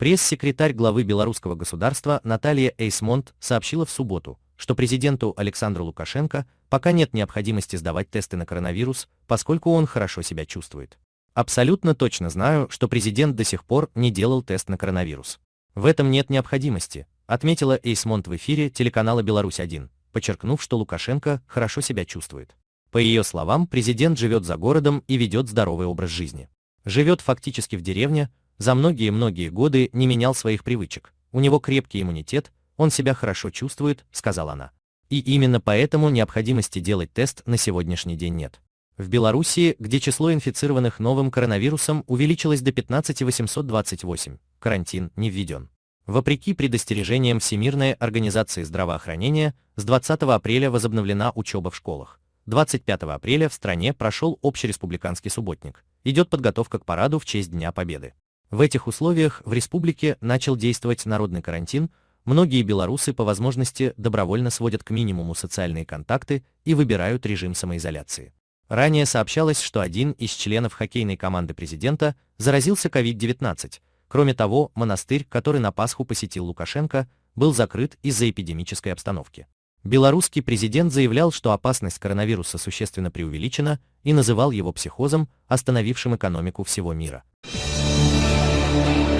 Пресс-секретарь главы белорусского государства Наталья Эйсмонт сообщила в субботу, что президенту Александру Лукашенко пока нет необходимости сдавать тесты на коронавирус, поскольку он хорошо себя чувствует. Абсолютно точно знаю, что президент до сих пор не делал тест на коронавирус. В этом нет необходимости, отметила Эйсмонт в эфире телеканала «Беларусь-1», подчеркнув, что Лукашенко хорошо себя чувствует. По ее словам, президент живет за городом и ведет здоровый образ жизни. Живет фактически в деревне, за многие-многие годы не менял своих привычек. У него крепкий иммунитет, он себя хорошо чувствует, сказала она. И именно поэтому необходимости делать тест на сегодняшний день нет. В Белоруссии, где число инфицированных новым коронавирусом увеличилось до 15828, карантин не введен. Вопреки предостережениям Всемирной организации здравоохранения, с 20 апреля возобновлена учеба в школах. 25 апреля в стране прошел общереспубликанский субботник. Идет подготовка к параду в честь Дня Победы. В этих условиях в республике начал действовать народный карантин, многие белорусы по возможности добровольно сводят к минимуму социальные контакты и выбирают режим самоизоляции. Ранее сообщалось, что один из членов хоккейной команды президента заразился COVID-19. Кроме того, монастырь, который на Пасху посетил Лукашенко, был закрыт из-за эпидемической обстановки. Белорусский президент заявлял, что опасность коронавируса существенно преувеличена и называл его психозом, остановившим экономику всего мира. Thank you.